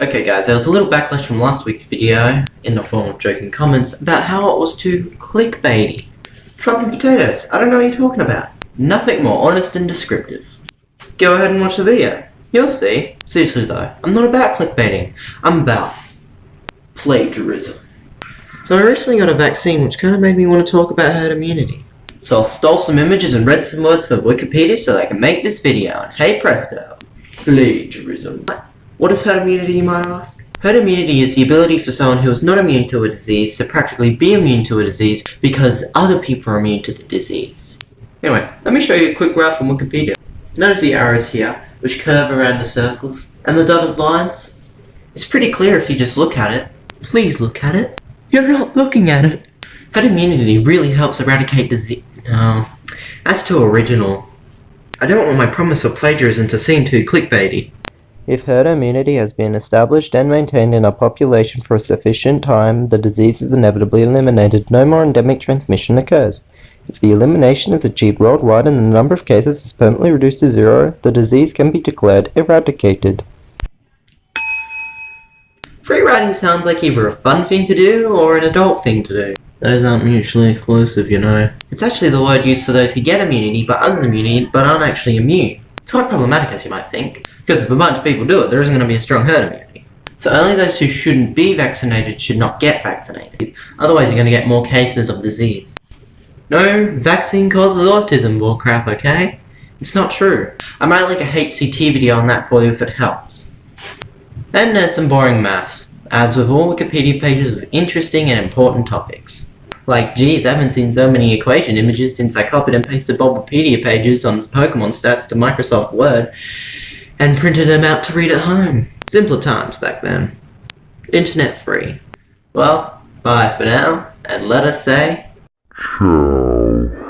Okay guys, there was a little backlash from last week's video, in the form of joking comments, about how it was too clickbaity. Trumping potatoes, I don't know what you're talking about. Nothing more honest and descriptive. Go ahead and watch the video. You'll see. Seriously though, I'm not about clickbaiting. I'm about plagiarism. So I recently got a vaccine which kind of made me want to talk about herd immunity. So I stole some images and read some words for Wikipedia so that I can make this video, and hey presto, plagiarism. What is herd immunity, you might ask? Herd immunity is the ability for someone who is not immune to a disease to practically be immune to a disease because other people are immune to the disease. Anyway, let me show you a quick graph from Wikipedia. Notice the arrows here, which curve around the circles, and the dotted lines. It's pretty clear if you just look at it. Please look at it. You're not looking at it. Herd immunity really helps eradicate disease. No. As to original, I don't want my promise of plagiarism to seem too clickbaity. If herd immunity has been established and maintained in a population for a sufficient time, the disease is inevitably eliminated. No more endemic transmission occurs. If the elimination is achieved worldwide and the number of cases is permanently reduced to zero, the disease can be declared eradicated. Free riding sounds like either a fun thing to do or an adult thing to do. Those aren't mutually exclusive, you know. It's actually the word used for those who get immunity but aren't immune but aren't actually immune. It's quite problematic as you might think, because if a bunch of people do it, there isn't going to be a strong herd immunity. So only those who shouldn't be vaccinated should not get vaccinated, otherwise you're going to get more cases of disease. No, vaccine causes autism bullcrap, okay? It's not true. I might link a HCT video on that for you if it helps. Then there's some boring maths, as with all Wikipedia pages of interesting and important topics. Like, geez, I haven't seen so many equation images since I copied and pasted Bulbapedia pages on Pokemon stats to Microsoft Word and printed them out to read at home. Simpler times back then. Internet free. Well, bye for now, and let us say... Ciao.